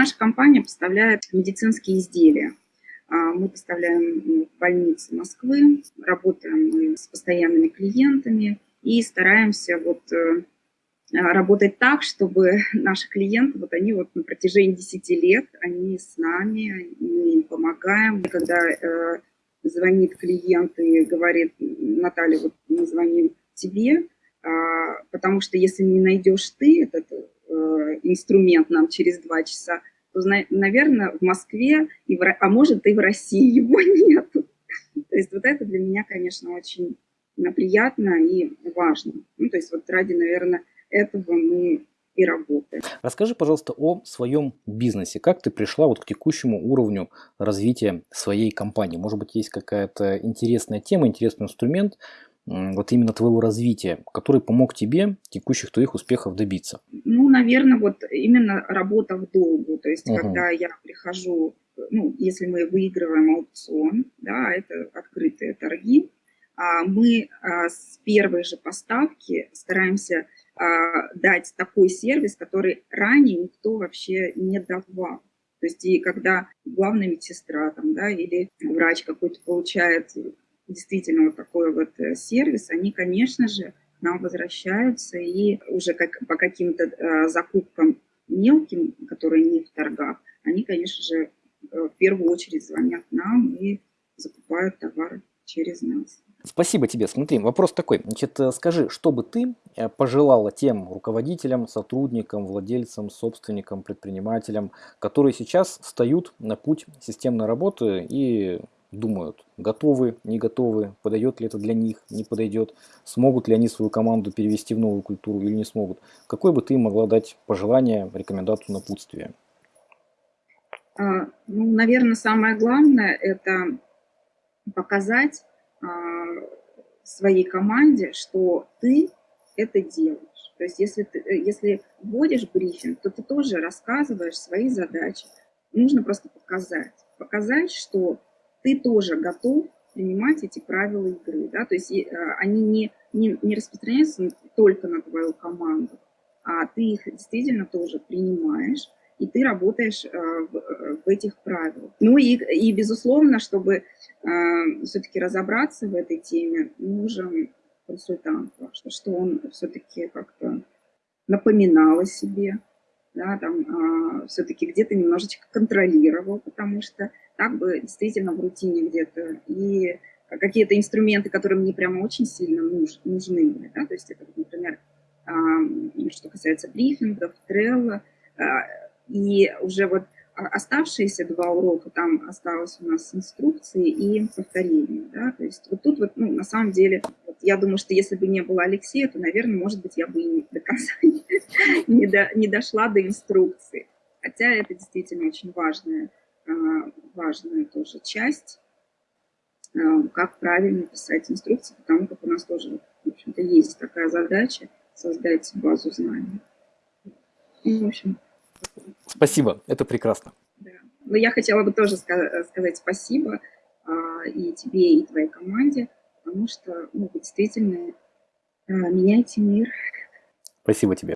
наша компания поставляет медицинские изделия. А, мы поставляем в больницы Москвы, работаем с постоянными клиентами и стараемся вот э, работать так, чтобы наши клиенты, вот они вот на протяжении 10 лет, они с нами, мы им помогаем. Когда э, звонит клиент и говорит, Наталья, вот мы звоним тебе, э, потому что если не найдешь ты этот инструмент нам через два часа, то, наверное, в Москве, и в, а может и в России его нет. То есть вот это для меня, конечно, очень приятно и важно. Ну, то есть вот ради, наверное, этого мы и работаем. Расскажи, пожалуйста, о своем бизнесе. Как ты пришла вот к текущему уровню развития своей компании? Может быть, есть какая-то интересная тема, интересный инструмент, вот именно твоего развития, который помог тебе текущих твоих успехов добиться? Ну, наверное, вот именно работа в долгу. То есть, угу. когда я прихожу, ну, если мы выигрываем аукцион, да, это открытые торги, а мы а, с первой же поставки стараемся а, дать такой сервис, который ранее никто вообще не давал. То есть и когда главная медсестра там, да, или врач какой-то получает действительно вот такой вот э, сервис, они, конечно же, нам возвращаются и уже как, по каким-то э, закупкам мелким, которые не в торгах, они, конечно же, э, в первую очередь звонят нам и закупают товар через нас. Спасибо тебе. Смотри, вопрос такой. Значит, э, скажи, что бы ты пожелала тем руководителям, сотрудникам, владельцам, собственникам, предпринимателям, которые сейчас встают на путь системной работы и думают, готовы, не готовы, подойдет ли это для них, не подойдет, смогут ли они свою команду перевести в новую культуру или не смогут. Какой бы ты могла дать пожелание, рекомендацию, напутствие? А, ну, наверное, самое главное – это показать а, своей команде, что ты это делаешь. То есть если, ты, э, если вводишь брифинг, то ты тоже рассказываешь свои задачи. Нужно просто показать. Показать, что ты тоже готов принимать эти правила игры. Да? То есть э, они не, не, не распространяются только на твою команду, а ты их действительно тоже принимаешь, и ты работаешь э, в, э, в этих правилах. Ну и, и безусловно, чтобы все-таки разобраться в этой теме, нужен консультант, что он все-таки как-то напоминал о себе, да, там, э, все-таки где-то немножечко контролировал, потому что так бы действительно в рутине где-то, и какие-то инструменты, которые мне прямо очень сильно нуж, нужны да, то есть это, например, что касается брифингов, трелла, и уже вот оставшиеся два урока, там осталось у нас инструкции и повторение, да, то есть вот тут вот, ну, на самом деле, я думаю, что если бы не было Алексея, то, наверное, может быть, я бы и до конца не, до, не дошла до инструкции, хотя это действительно очень важная а, важная тоже часть, а, как правильно писать инструкции, потому как у нас тоже, в общем-то, есть такая задача создать базу знаний. Ну, в общем. Спасибо, это прекрасно. Да. Но я хотела бы тоже сказать спасибо а, и тебе, и твоей команде, потому что ну, действительно меняете мир. Спасибо тебе.